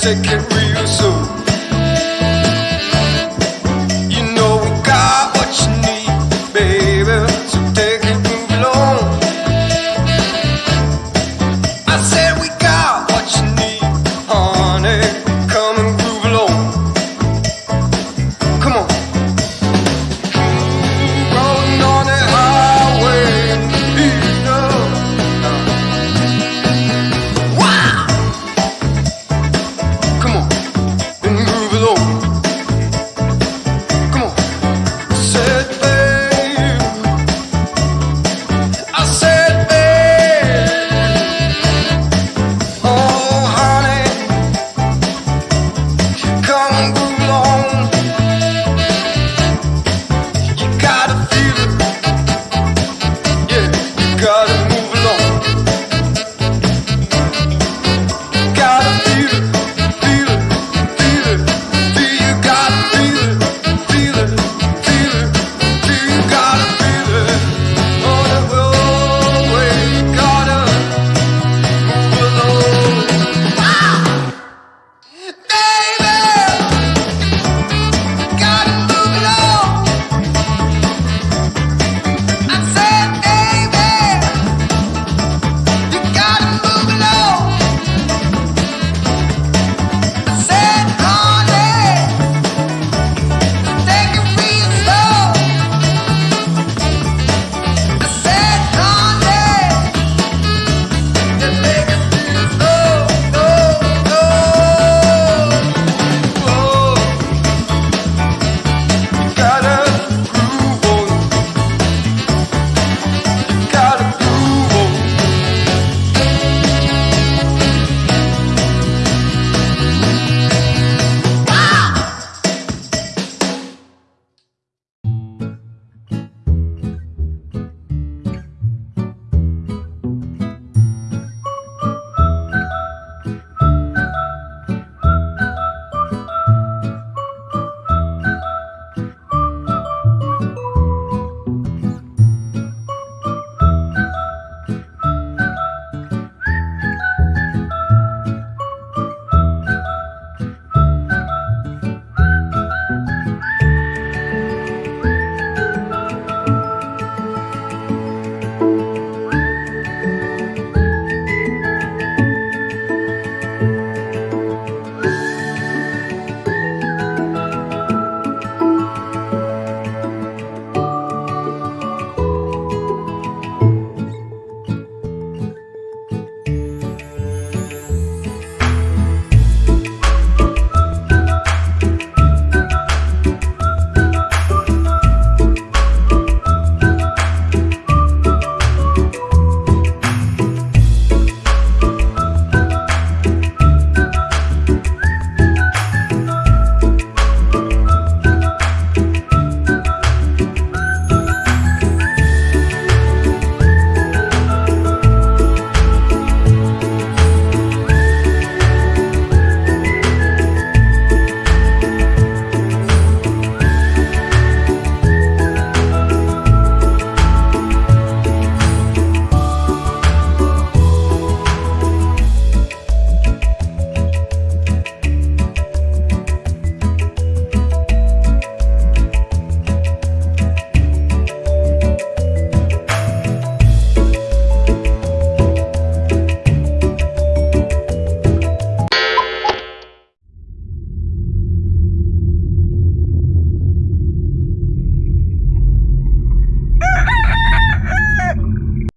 take it real soon.